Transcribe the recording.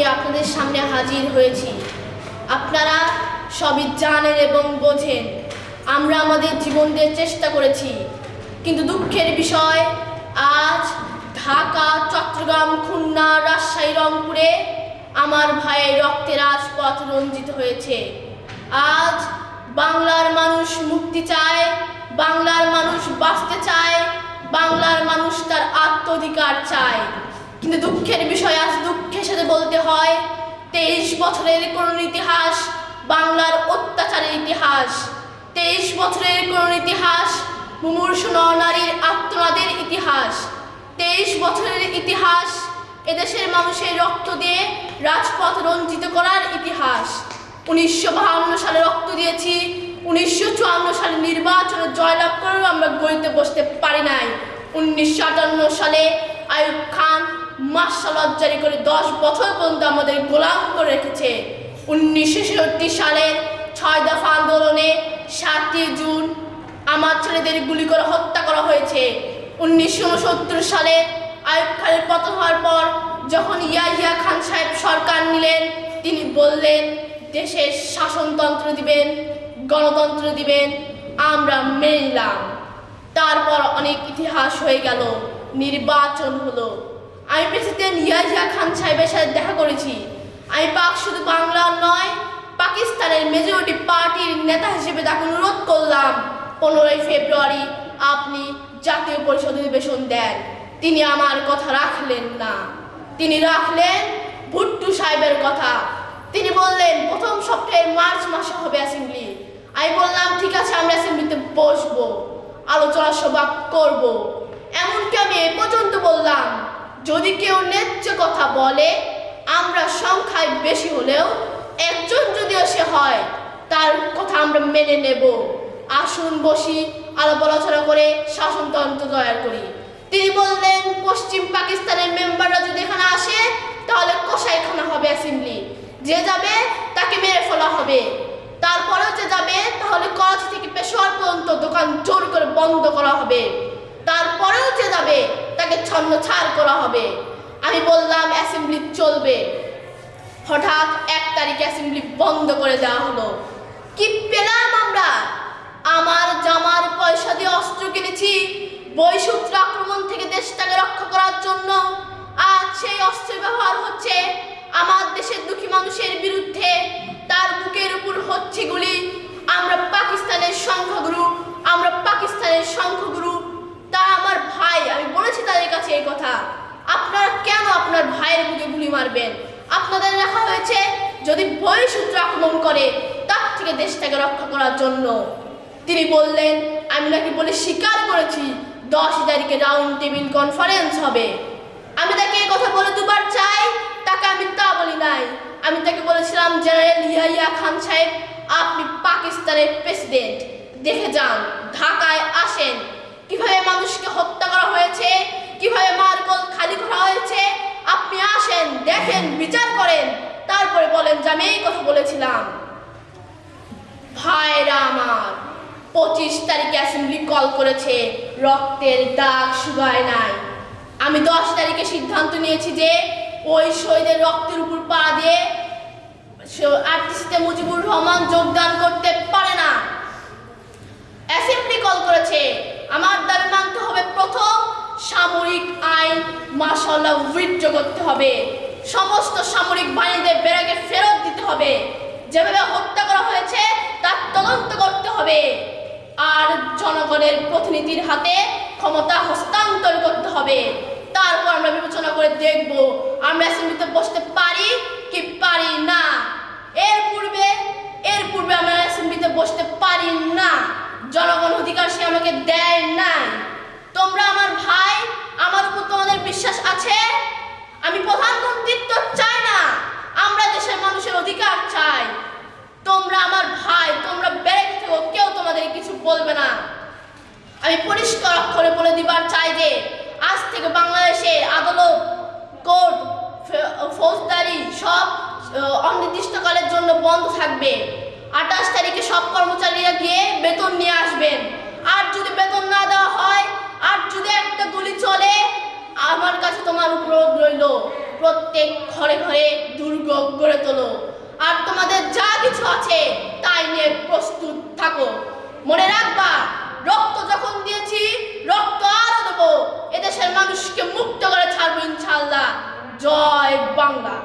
নিয়ে আপনাদের সামনে হাজির হয়েছি। আপনারা সবই জানেন এবং বোঝেন, আমরা আমাদের জীবন দিয়ে চেষ্টা করেছি। কিন্তু দুঃখের বিষয়, আজ ঢাকা, চট্টগ্রাম, খুলনা, রাজশাহী, রংপুরে আমার ভাইয়ের রক্তে রাজপথ রঞ্জিত হয়েছে। আজ বাংলার মানুষ মুক্তি চায়, বাংলার মানুষ বাঁচতে চায়, বাংলার মানুষ তার আত্মধিকার চায়। কিন্তু দুঃখের বিষয়, আজ দুঃখের সাথে বলতে হয়, তেইশ বছরের করুণ ইতিহাস, বাংলার অত্যাচারের ইতিহাস। তেইশ বছরের করুণ ইতিহাস, মুমূর্ষ নারীর আত্মনাদের ইতিহাস। তেইশ বছরের ইতিহাস, এদেশের মানুষের রক্ত দিয়ে রাজপথ রঞ্জিত করার ইতিহাস। উনিশশো বাহান্ন সালে রক্ত দিয়েছি, উনিশশো চুয়ান্ন সালে নির্বাচনে জয়লাভ করেও আমরা গড়িতে বসতে পারি নাই। উনিশশো আটান্ন সালে আয়ুব খান মার্শাল জারি করে দশ বছর পর্যন্ত আমাদের গোলাম করে রেখেছে। উনিশশো ছেষট্টি সালের ছয় দফা আন্দোলনে সাতই জুন আমার ছেলেদের গুলি করে হত্যা করা হয়েছে। উনিশশো উনসত্তর সালে আয়ুব খানের পতন হওয়ার পর যখন ইয়াহিয়া খান সাহেব সরকার নিলেন, তিনি বললেন, দেশের শাসনতন্ত্র দিবেন, গণতন্ত্র দিবেন, আমরা মেনে তারপর অনেক ইতিহাস হয়ে গেল, নির্বাচন হলো। আমি প্রেসিডেন্ট ইয়াহিয়া খান সাহেবের সাথে দেখা করেছি। আমি পাক শুধু বাংলার নয়, পাকিস্তানের মেজরিটি পার্টির নেতা হিসেবে তাকে অনুরোধ করলাম, পনেরোই ফেব্রুয়ারি আপনি জাতীয় পরিষদ অধিবেশন দেন। তিনি আমার কথা রাখলেন না। তিনি রাখলেন ভুট্টু সাহেবের কথা। তিনি বললেন, প্রথম সপ্তাহের মার্চ মাসে হবে অ্যাসেম্বলি আমি বললাম, ঠিক আছে, আমরা অ্যাসেম্বলিতে বসবো, আলোচনা সভা করব। এমনকি আমি এ পর্যন্ত বললাম যদি কেউ ন্যায্য কথা বলে, আমরা সংখ্যায় বেশি হলেও একজন যদিও সে হয়, তার কথা আমরা মেনে নেব। আসুন বসি, আলাপ আলোচনা করে শাসনতন্ত্র তৈরি করি। তিনি বললেন, পশ্চিম পাকিস্তানের মেম্বাররা যদি এখানে আসে, তাহলে কষাইখানা হবে অ্যাসেম্বলি। যে যাবে, তাকে মেরে ফেলা হবে। তারপরেও যে যাবে, তাহলে করাচি থেকে পেশোয়ার পর্যন্ত দোকান জোর করে বন্ধ করা হবে। তারপরেও যে যাবে তাকে ছন্ন ছাড় করা হবে। আমি বললাম অ্যাসেম্বলি চলবে। হঠাৎ এক তারিখ অ্যাসেম্বলি বন্ধ করে দেওয়া হলো। কি পেলাম আমরা? আমার জামার পয়সা দিয়ে অস্ত্র কিনেছি। বৈসূত্র আক্রমণ থেকে দেশটাকে রক্ষা করার জন্য। আজ সেই অস্ত্রের ব্যবহার হচ্ছে। আমার দেশের দুঃখী মানুষের বিরুদ্ধে তার বুকের উপর হচ্ছে গুলি আমরা পাকিস্তানের সংখ্যাগুরু আমরা পাকিস্তানের সংখ্যাগুরু তা আমার ভাই আমি বলেছি তাদের কাছে এই কথা। আপনারা কেন আপনার ভাইয়ের বুকে গুলি মারবেন? আপনাদের রাখা হয়েছে, যদি বহিঃসূত্র আক্রমণ করে, তার থেকে দেশটাকে রক্ষা করার জন্য। তিনি বললেন, আমি নাকি বলে স্বীকার করেছি, দশ তারিখে রাউন্ড টেবিল কনফারেন্স হবে। আমি তাকে এই কথা বলে দুবার চাই, তাকে আমি তা বলি নাই। আমি তাকে বলেছিলাম, জেনারেল ইয়াহিয়া খান সাহেব, আপনি পাকিস্তানের প্রেসিডেন্ট দেখে যান, ঢাকায় আসেন। কীভাবে মানুষকে হত্যা করা হয়েছে কীভাবে মার্কল খালি করা হয়েছে? আপনি আসেন, দেখেন, বিচার করেন। তারপরে বলেন যে আমি এই কথা বলেছিলাম। ভাইরা আমার, পঁচিশ তারিখে অ্যাসেম্বলি কল করেছে, রক্তের দাগ শুকায় নাই। আমি দশ তারিখে সিদ্ধান্ত নিয়েছি যে ওই শহীদের রক্তের উপর পা দিয়ে আরটিসিতে মুজিবুর রহমান যোগদান করতে পারে না। অ্যাসেম্বলি কল করেছে। আমার দাবি মানতে হবে প্রথম সামরিক আইন মাসাল্লাহ উইথড্র করতে হবে। সমস্ত সামরিক বাহিনীদের বেড়াকে ফেরত দিতে হবে। যেভাবে হত্যা করা হয়েছে তার তদন্ত করতে হবে। আর জনগণের প্রতিনিধির হাতে ক্ষমতা হস্তান্তর করতে হবে। তারপর আমরা বিবেচনা করে দেখব আমরা অ্যাসেম্বলিতে বসতে পারি কি পারি না এর পূর্বে এর পূর্বে আমরা অ্যাসেম্বলিতে বসতে পারি না জনগণ অধিকার সে আমাকে দেয় নাই তোমরা আমার ভাই আমার উপর তোমাদের বিশ্বাস আছে আমি প্রধানমন্ত্রিত্ব চাই না আমরা দেশের মানুষের অধিকার চাই তোমরা আমার ভাই তোমরা বেড়ে থেকো কেউ তোমাদের বলবে না। আমি পরিষ্কার অক্ষরে বলে দিবার চাই যে, আজ থেকে বাংলাদেশে আদালত, কোর্ট ফৌজদারি সব অনির্দিষ্টকালের জন্য বন্ধ থাকবে। আঠাশ তারিখে সব কর্মচারীরা গিয়ে বেতন নিয়ে আসবেন। আর যদি বেতন না দেওয়া হয়, আর যদি একটা গুলি চলে, আমার কাছে তোমার উপর রইল। প্রত্যেক ঘরে ঘরে দুর্গ গড়ে তোলো। আর তোমাদের যা কিছু আছে, তাই নিয়ে প্রস্তুত থাকো। মনে রাখবা, রক্ত যখন দিয়েছি, রক্ত আরও দেবো। এদেশের মানুষকে মুক্ত করে ছাড়বো ইনশাল্লাহ জয় বাংলা।